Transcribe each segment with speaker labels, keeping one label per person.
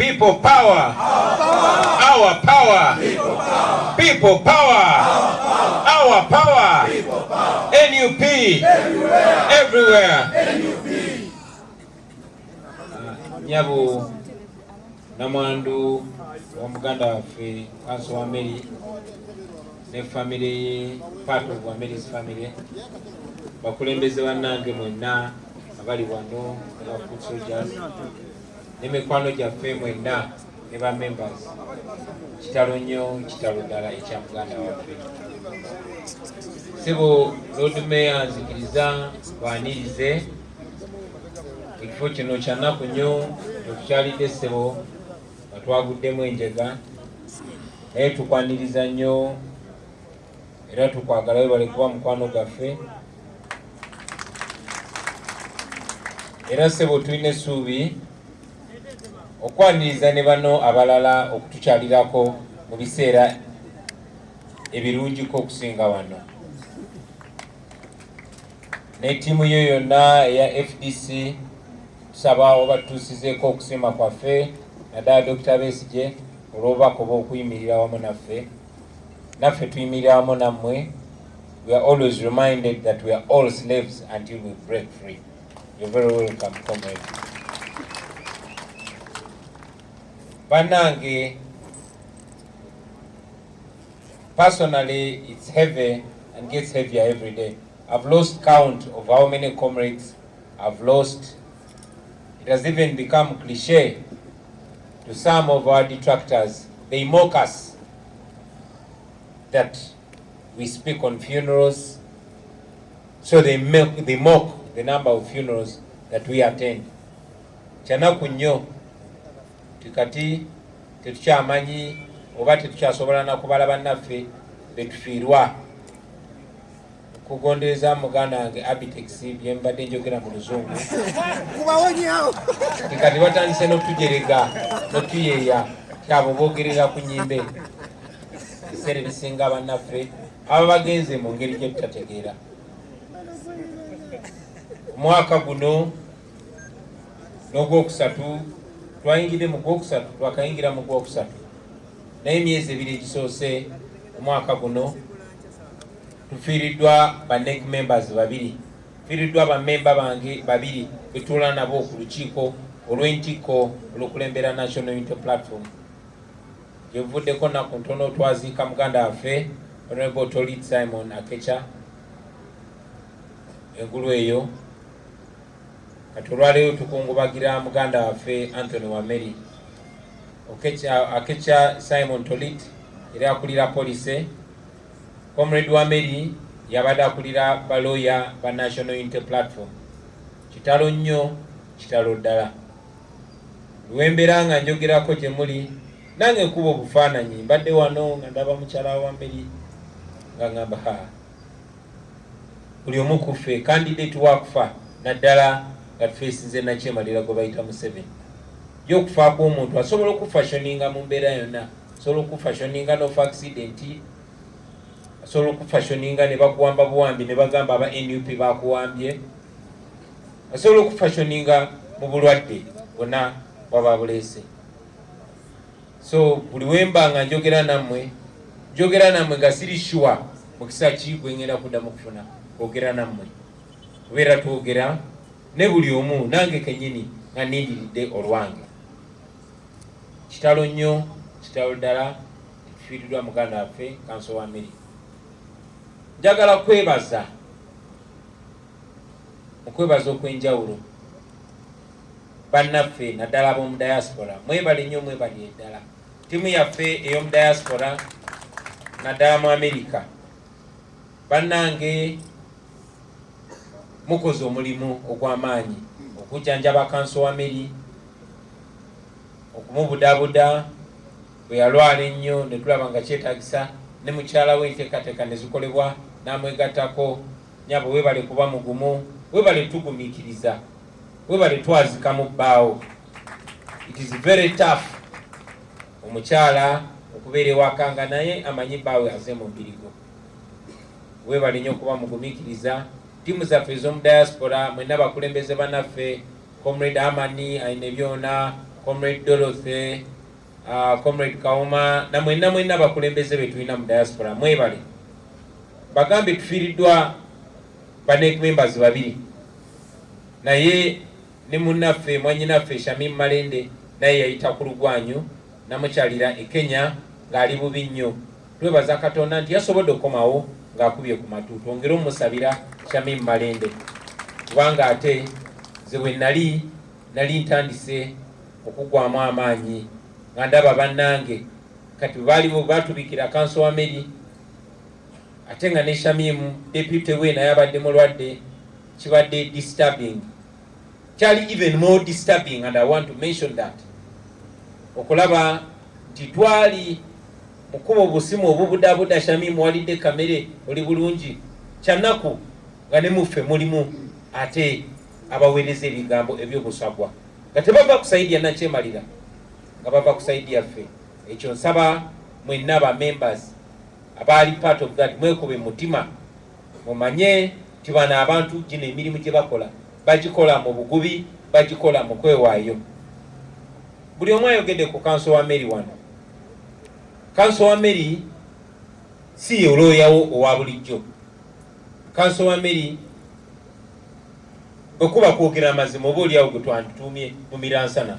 Speaker 1: People power. Our power. People power. Our power. NUP. Everywhere. Ah, Nyabu namwandu wa muganda waffe kanso wa Mary ne famire ye part of wa Mary's family bakulembeze bannange mwenna abali wano aba foot soldiers n'emikwano gyaffe mwenna ne ba members. Kitalo nnyo kitalo ddala ekya muganda waffe. Sebo lord mayor nzikiriza bwanirize. Ekifo kino kyanaku nnyo tetukyalidde ssebo nga twaguddemu enjega. Naye tukwaniriza nnyo era tukwagala webale kuba mukwano gaffe era ssebo tulina essuubi okwaniriza ne bano abalala okutukyalirako mu biseera ebirungiko okusinga wano. Ne ttiimu yo yonna eya fdc tusaba oba tutuusizeeko okusiima kwaffe naddala dr besige olw'obubaka oba okuyimirira wamu naffe. Naffe tuyimirira wamu nammwe. We are always reminded that we are all slaves until we break free. You're very welcome comrade bannange personally it's heavy and gets heavier every day. I've lost count of how many comrades i've lost. It has even become cliche to some of our detractors. They mock us that we speak on funerals. So they mock, they mock the number of funerals that we attend. Kyanaku nnyo tikati tetukyamanyi oba tetukyasobola nakubala bannaffe betufiirwa kugondereza muganda wange abitex byembadde njogera mu luzungu. Tikati batandise n'otujerega n'otuyeeya kyabo boogerera ku nyimbe. Ebiseera ebisinga bannaffe aba bagenze mu ngeri gye tutategeera. Omwaka guno n'ogwokusatu twayingire mu gwokusatu twakayingira mu gwokusatu. Naye emyezi ebiri egisoose omwaka guno tufiiriddwa banec members babiri. Tufiiriddwa bamemba bange babiri betuula nabo ku lukiiko olw'entikko olw'okulembera national unity platform. Gyevuddeko naku ntono twaziika muganda waffe honorable tolit simon akecha. Engulu eyo kati olwaleero tukungubagira muganda waffe anthony wameri akecha simon tolit era akulira polise comrade wameri yabadde akulira baloya ba national unity platform. Kitalo nnyo kitalo ddala. Lwembeera nga njogerako gye muli nange nkuba obufaananyi mbadde wano nga ndaba mukyala wa meri nga ngamba ha buli omu kuffe kandidate wakufa naddala nga tufeesinze nakyemalira gwe bayita museveni ye okufa kw'omuntu asobola okufashoninga mu mbeera yonna. Asobola okufashoninga nofa accidenti asobola okufashoninga ne bakuwamba buwambi ne bagamba aba nup bakuwambye. Asobola okufashoninga mu bulwadde bwonna bwaba buleese so buli wemba nga njogera nammwe njogera nammwe nga siri sure mukisa ki gwengenda kuddamu kufuna kwogera nammwe. Kubeera twogera ne buli omu nange kenyini nga nindiridde olwange. Kitalo nnyo kitalo ddala tufiiriddwa muganda waffe kanso wa meri njagala kwebaza okwebaza okwenjawulo. Bannaffe naddala ab'omu diaspora mwebale nnyo mwebali eddala. Ttiimu yaffe ey'omu diaspora naddala mu amerika bannange mukoze omulimu ogw'amaanyi okujjanjaba kanso wa meri okumubudabuda bwe yalwala ennyo ne tulaba nga kyetagisa ne mukyala we enteekateeka ne zikolebwa n'amwegattako nyabo webale kuba mugumu webale tugumiikiriza webale twazika mu bbaawo. It is very tough omukyala okubeera ewaka nga naye amanyi bbaawe aze mu mbirigo. Webale nnyo okuba mugumiikiriza ttiimu zaffe ez'omu diaspora mwenna bakulembeze bannaffe comrade amani aine byona comrade dorothy uh, comrade kauma na mwenna mwenna abakulembeze be tulina mu diaspora mwebale. Bagambe tufiiriddwa banek members babiri. Naye ne munnaffe mwanyinaffe shamim malende naye yayita ku lugwanyu namukyalira e kenya ng'ali bubi nnyo. Twebaza katonda nti yasobodde okukomawo ng'akubye ku matu. Twongere omusabira shamim malende kubanga ate ze bwe nali nali ntandise okugwamu amaanyi. Nga ndaba bannange kati baalibo batubikira kanso wa meri ate nga ne shamimu depute we naye abadde mulwadde kibadde disturbing. Kyali even more disturbing and i want to mention that. Okulaba nti twali mukuba obusimu obubudabuda shamimu walidde kamere oli bulungi. Kyanaku nga ne muffe mulimu ate abaweereza ebigambo ebyobusagwa. Nga tebava ku saidi ya nakyemalira nga bava ku saidi yaffe. Ekyo nsaba mwenna aba members abaali part of that mwekube mutima mumanye nti bano abantu gino emirimu gye bakola bagikola mu bugubi bagikola mu kwewaayo. Buli omu ayogedde ku kanso wa mary wano kanso wa mary si ye olooyawo owa bulijjo. Kanso wa mary bwekuba kwogera amazima oba oliawo gwe twandituumye mu miransana.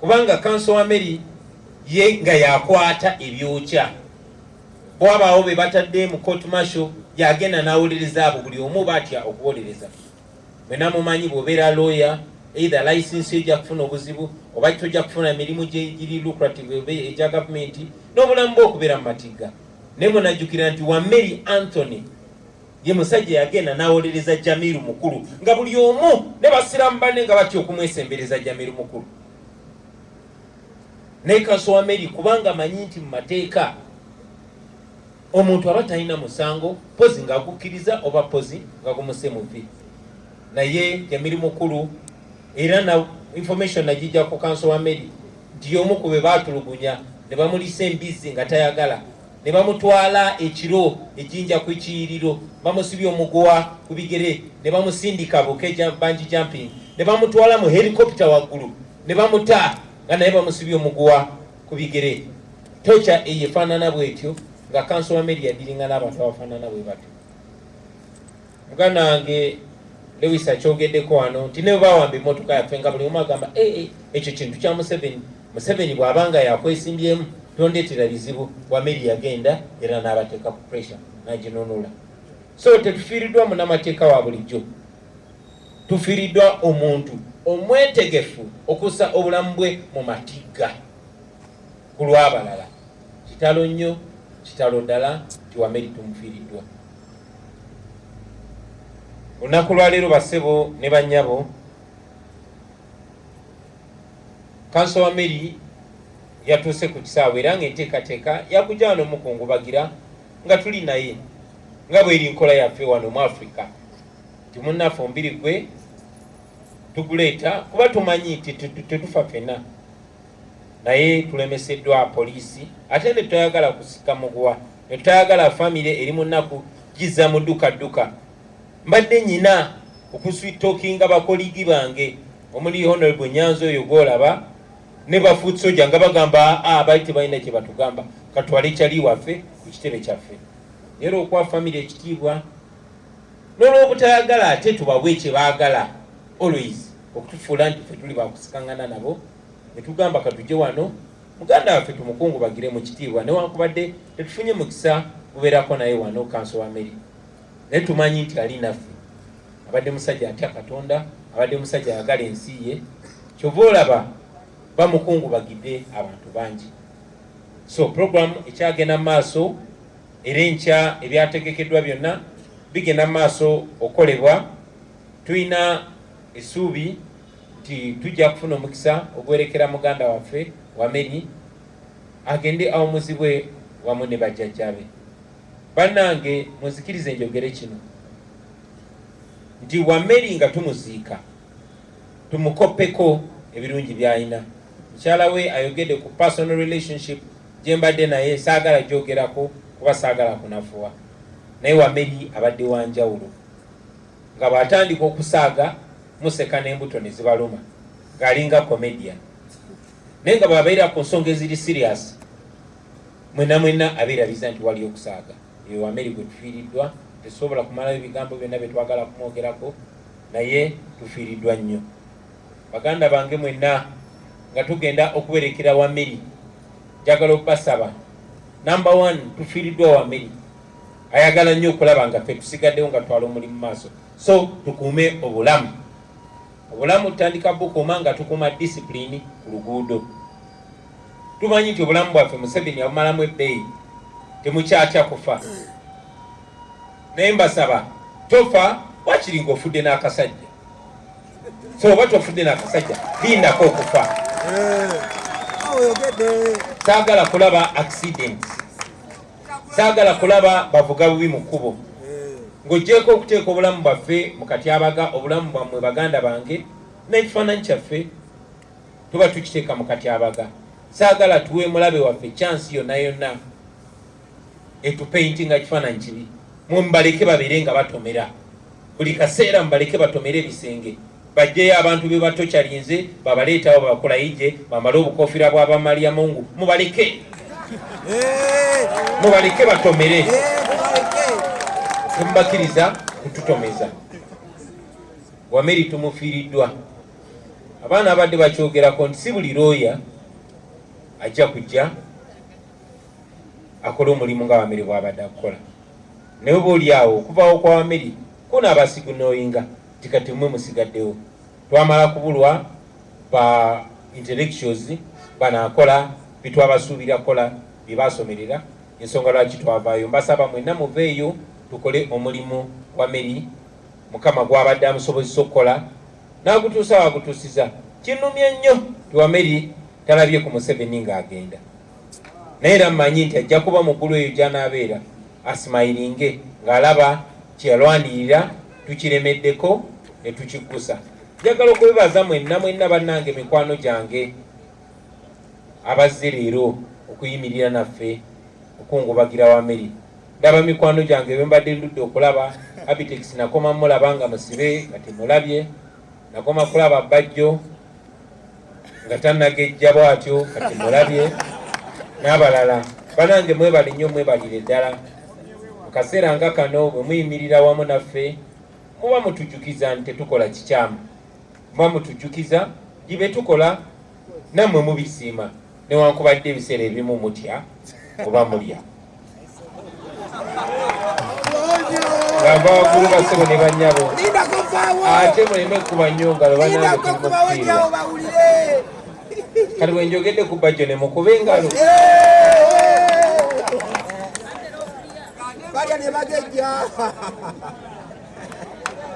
Speaker 1: Kubanga kanso wa mary ye nga yakwata ebyokya. Bwabaawo be batadde mu court marshal yagenda nawuliriza abo buli omu batya okuwolereza mwena mumanyi bwobeera lawyer either license ojja kufuna obuzibu oba tojja kufuna emirimu giri lucrative egya gavumenti n'obulamu bwokubeera mu matigga naye munajjukira nti wa mary anthony ye musajja yagenda nawolereza jamiru mukulu nga buli omu ne basiramu banne nga batya okumwesembereza jamiru mukulu. Naye kanso wa mary kubanga amanyi nti mu mateeka omuntu aba talina musango pozi ngaagukkiriza oba pozi nga gumuse muvi naye jamiri mukulu era na information nagijja ku kanso wa mary nti yomu ku be batulugunya ne bamulisa embizzi nga tayagala. Ne bamutwala ekiro ejinja ku ekiyiriro bamusibya omuguwa ku bigere ne bamusindika buke bangi jumping ne bamutwala mu helicopter waggulu ne bamuta nga naye bamusibya omuguwa ku bigere. Toca eyo efaanana bwetyo nga kanso wa meri yadiringa n'abantu abafaanana bwe batyo. Muganda wange lewis akyogeddeko wano nti ne bawamba emmotoka yaffe nga buli omu agamba ee ekyo kintu kya museveni. Museveni bw'abanga yakwesimbyemu tondeetera bizibu wa meri yagenda era n'abateeka ku pressure naginunula. So tetufiiriddwa munamateeka wa bulijjo. Tufiiriddwa omuntu omwetegefu okussa obulamu bwe mu matigga ku lw'abalala. Kitalo nnyo kitalo ddala nti wameri tumufiiriddwa olunaku lwaleero bassebo ne bannyabo kanso wa meri yatuuse ku kisaawe era nga enteekateeka yakujja wano mukungubagira nga tuli naye nga bweri nkola yaffe wano mu africa ti munnaffe ombiri gwe tuguleeta kuba tumanyi nti tetufa ffenna. Naye tulemeseddwa poliisi ate ne tutayagala kusika muguwa ne tutayagala famire eri munaku giza mu dduka dduka mbadde nyina okuswitokinga bakoligi bange. Omuli honorable nyanza oyo gwolaba ne bafuut soja nga bagamba abaali tebalina kye batugamba. Katwale kyali waffe ku kitebe kyaffe. Naye olwokuwa famire ekitiibwa n'olwobutayagala ate tubawe kye baagala always okutufuula nti ffe tuli bakusikangana nabo netugamba katujje wano muganda waffe tumukungubagire mu kitiibwa. Newankubadde tetufunye mukisa gubeerako naye wano kanso wa meri naye tumanyi nti ali naffe. Abadde musajja atya katonda abadde musajja ayagala ensi ye. Kyova olaba bamukungubagidde abantu bangi. So program ekyagenda mu maaso era enkya ebyategekeddwa byonna bigenda mu maaso okukolebwa tulina essuubi nti tujja kufuna omukisa ogwerekera muganda waffe wameri agende awumuzibwe wamu ne bajjajjabe bannange munzikirize njogere kino. Nti wameri nga tumuziika tumukoppeko ebirungi by'alina mukyala we ayogedde ku personal relationship gye mbadde naye saagala gyogerako kuba saagala kunafuwa. Naye wameri abadde wanjawulo nga bw'atandika okusaaga museka n'embuto ne zibaluma ng'alinga comedian. Naye nga bwabeera ku nsonga eziri serious mwena mwena abeerabiza nti wali okusaaga eyo wameri gwe tufiiriddwa tesobola kumalayo ebigambo byonna bye twagala kumwogerako naye tufiiriddwa nnyo. Baganda bange mwenna nga tugenda okuberekera wameri njagala okubasaba. Namba one tufiiriddwa wameri ayagala nnyo okulaba nga ffe tusigaddewo nga twala omulimu maaso. So tukuume obulamu. Obulamu tutandika bukuuma nga tukuuma disipulini ku luguudo. Tumanyi nti obulamu bwaffe museveni abumalamu ebbeeyi temukyatya kufa. Naye mbasaba tofa wakiri ngaofudde n'akasajja. So oba tofudde n'akasajja lindako okufa.
Speaker 2: Oyogedde
Speaker 1: saagala kulaba accidents saagala kulaba bavuga bubi mu kkubo. Ng'oggyeko okuteeka obulamu bwaffe mu katyabaga obulamu bwammwe baganda bange n'ekifaananyi kyaffe tuba tukiteeka mu katyabaga saagala tuwe mulabe waffe chansi yonna yonna etupeintinga kifaananyi kibi. Mumbaleke babeere nga batomera. Buli kaseera mubaleke batomere ebisenge. Bajjeyo abantu be batokyalinze babaleetawo babakolayije bamale obukofiira bw'abamalya mungu. Mubaleke! Mubaleke batomere. Temubakkiriza kututomeza wameri tumufiiriddwa. Abaana abadde bakyogerako nti si buli looya ajja kujja akole omulimu nga wameri bwabadde akukola. Naye oba oli awo okuvawo kwa wameri kunaabasigunoyinga nti kati mwe musigaddewo. Twamala kubulwa ba intellectuals banaakola bitwabasuubira kola byebasomerera ensonga lwaki twavaayo. Mbasaba mwenna muveeyo tukole omulimu wa meri mukama gwabadde amusobozesa okukola n'agutuusa wagutuusiza. Kinumye nnyo tiwameri talabye ku museveni ng'agenda naye era mmanyi nti ajja kuba muggulu eyo gy'anaabeera asimayiringe ng'alaba kyeyalwanirira tukiremeddeko ne tukikkusa. Njagala okubibaza mwenna mwenna bannange mikwano gyange abazze leero okuyimirira naffe okungubagira wameri ndaba mikwano gyange bembadde ndudde okulaba abitex nakoma mulaba nga musibe nga temulabye nakoma kulaba bajjo nga tannagejja bwatyo nga temulabye n'abalala banange mwebale nnyo mwebalire ddala. Mu kaseera nga kano bwe muyimirira wamu naffe muba mutujjukiza nti tetukola kikyamu. Muba mutujjukiza gibe tukola nammwe mubisiima. Newankubadde ebiseera ebimu mutya oba mulya. Ngamba waggulu basebo ne bannyabo ate muleme kuba nnyo ngalo banange tulimufiirwa
Speaker 2: bawulire
Speaker 1: kati bwe njogedde ku bajjo ne mukube engalo
Speaker 2: balya ne bagejja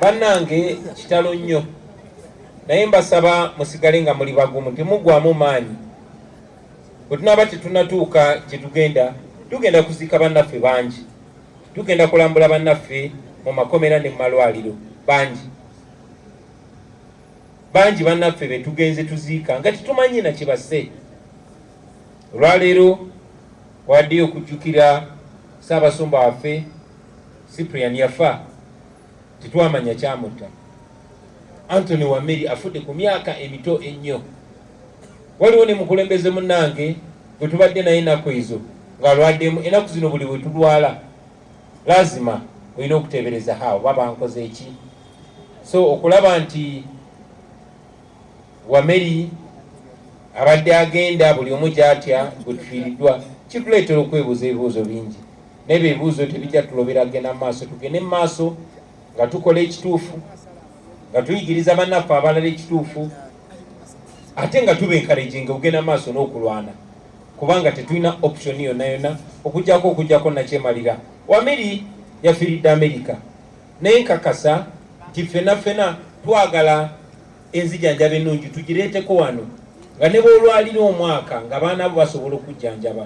Speaker 1: bannange kitalo nnyo naye mbasaba musigale nga muli bagumu temugwamu maanyi bwe tunaaba tetunatuuka gye tugenda tugenda kuziika bannaffe bangi tugenda kulambula bannaffe mu makomera ne mu malwaliro bangi bangi bannaffe be tugenze tuziika nga tetumanyi na kibase olwaleero waddeyo okujjukira ssaabasumba waffe cyprian yafa tetwamanya kyamutta. Antony wameri afudde ku myaka emito ennyo. Waliwo ne mukulembeze munnange bwe tubadde naye ennaku ezo ng'alwaddemu ennaku zino buli bwe tulwala lazima olina okuteebereza haawo baba nkoze eki so okulaba nti wameri abadde agenda buli omu gyatya gwe tufiiriddwa kituleetera okwebuuza ebibuuzo bingi. N'ebyo ebibuuzo tebijja tulobera kgenda mu maaso tugende mu maaso nga tukola ekituufu nga tuyigiriza bannaffe abalala ekituufu ate nga tuba enkalejinga okugenda maaso n'okulwana kubanga tetulina option yonna yonna okugjako okugjako nakyemalira. Wameri yafiiridde amerika naye nkakasa nti ffena ffena twagala enzijanjaba ennungi tugireeteko wano. Nga ne bwolwalira omwaka nga baana bo basobola okujjanjaba